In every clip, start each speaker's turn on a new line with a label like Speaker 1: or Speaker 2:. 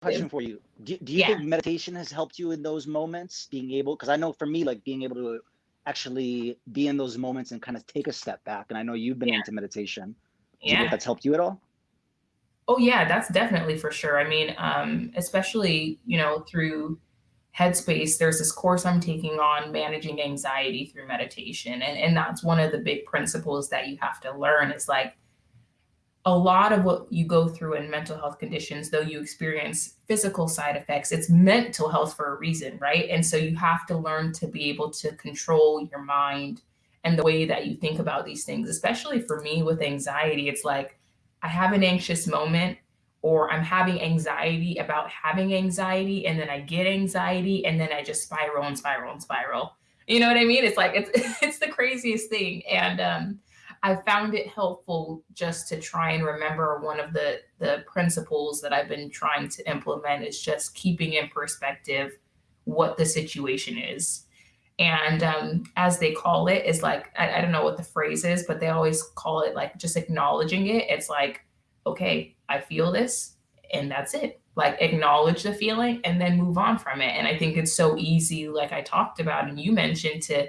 Speaker 1: question for you. Do, do you
Speaker 2: Yeah.
Speaker 1: think meditation has helped you in those moments, being able? Because I know for me, like being able to actually be in those moments and kind of take a step back. And I know you've been
Speaker 2: Yeah.
Speaker 1: into meditation. Do
Speaker 2: Yeah.
Speaker 1: that's helped you at all?
Speaker 2: Oh yeah, that's definitely for sure. I mean, um, especially, you know, through Headspace, there's this course I'm taking on managing anxiety through meditation. And, and that's one of the big principles that you have to learn is like a lot of what you go through in mental health conditions, though you experience physical side effects, it's mental health for a reason, right? And so you have to learn to be able to control your mind and the way that you think about these things, especially for me with anxiety. It's like I have an anxious moment or I'm having anxiety about having anxiety and then I get anxiety and then I just spiral and spiral and spiral. You know what I mean? It's like it's it's the craziest thing. And um I found it helpful just to try and remember one of the the principles that I've been trying to implement is just keeping in perspective what the situation is. And um, as they call it, is like I, I don't know what the phrase is, but they always call it like just acknowledging it. It's like, okay, I feel this, and that's it. Like acknowledge the feeling and then move on from it. And I think it's so easy, like I talked about, and you mentioned to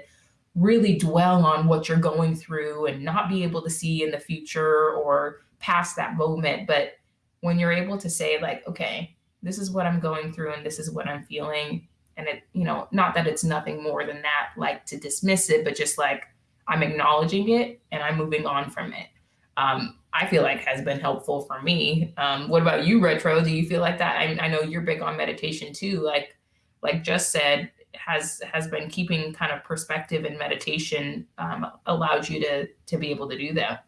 Speaker 2: really dwell on what you're going through and not be able to see in the future or past that moment. But when you're able to say, like, okay, this is what I'm going through and this is what I'm feeling, and it, you know, not that it's nothing more than that, like to dismiss it, but just like I'm acknowledging it and I'm moving on from it. Um, I feel like has been helpful for me. Um, what about you, Retro? Do you feel like that? I, I know you're big on meditation too. Like, like just said, has has been keeping kind of perspective and meditation um, allowed you to to be able to do that.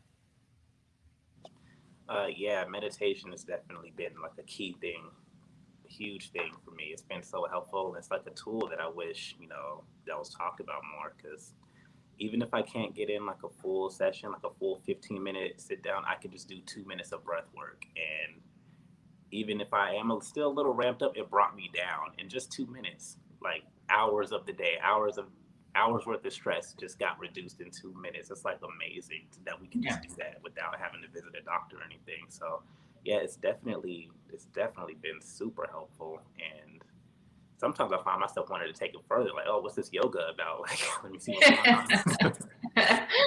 Speaker 3: Uh, yeah, meditation has definitely been like a key thing, a huge thing for me. It's been so helpful. It's like a tool that I wish you know that was talked about more because even if I can't get in like a full session, like a full 15 minute sit down, I can just do two minutes of breath work. And even if I am still a little ramped up, it brought me down in just two minutes. Like hours of the day, hours of hours worth of stress just got reduced in two minutes. It's like amazing that we can just
Speaker 2: Yeah.
Speaker 3: do that without having to visit a doctor or anything. So yeah, it's definitely it's definitely been super helpful and sometimes I find myself wanting to take it further, like, oh, what's this yoga about? Like, let me see what's going on.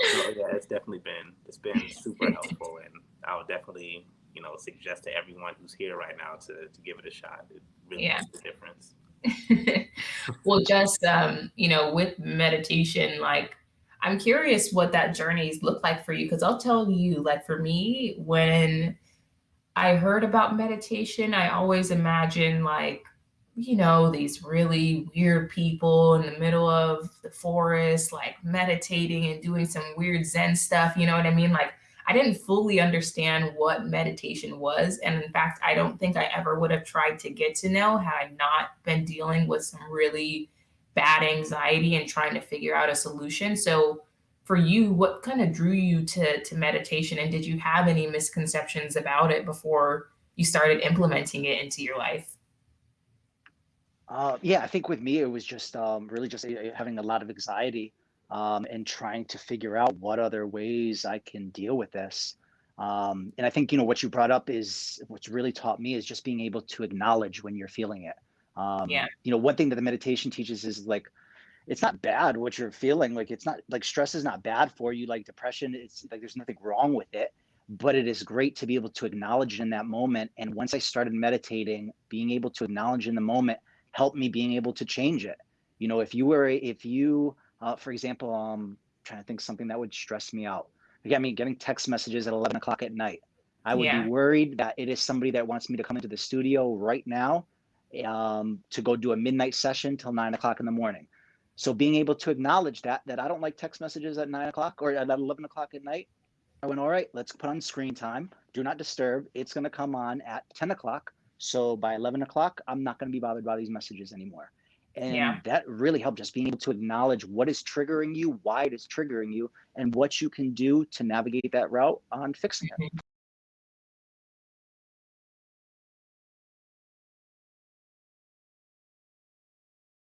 Speaker 3: so yeah, it's definitely been it's been super helpful and I would definitely, you know, suggest to everyone who's here right now to to give it a shot. It really
Speaker 2: Yeah.
Speaker 3: makes a difference.
Speaker 2: well, just um, you know, with meditation, like I'm curious what that journey's looked like for you because I'll tell you, like for me, when I heard about meditation, I always imagine, like, you know, these really weird people in the middle of the forest, like meditating and doing some weird Zen stuff. You know what I mean? Like, I didn't fully understand what meditation was. And in fact, I don't think I ever would have tried to get to know had I not been dealing with some really bad anxiety and trying to figure out a solution. So, for you, what kind of drew you to, to meditation? And did you have any misconceptions about it before you started implementing it into your life?
Speaker 1: Uh, yeah, I think with me, it was just um, really just uh, having a lot of anxiety um, and trying to figure out what other ways I can deal with this. Um, and I think, you know, what you brought up is what's really taught me is just being able to acknowledge when you're feeling it. Um,
Speaker 2: Yeah.
Speaker 1: you know, one thing that the meditation teaches is like, it's not bad what you're feeling. Like, it's not like stress is not bad for you. Like depression, it's like there's nothing wrong with it, but it is great to be able to acknowledge in that moment. And once I started meditating, being able to acknowledge in the moment helped me being able to change it. You know, if you were, if you, uh, for example, um, trying to think something that would stress me out. Again, I mean, getting text messages at 11 o'clock at night. I would
Speaker 2: Yeah.
Speaker 1: be worried that it is somebody that wants me to come into the studio right now um, to go do a midnight session till nine o'clock in the morning. So being able to acknowledge that, that I don't like text messages at nine o'clock or at 11 o'clock at night. I went, all right, let's put on screen time. Do not disturb. It's going to come on at 10 o'clock. So by 11 o'clock, I'm not going to be bothered by these messages anymore. And
Speaker 2: Yeah.
Speaker 1: that really helped just being able to acknowledge what is triggering you, why it is triggering you, and what you can do to navigate that route on fixing it. Mm-hmm.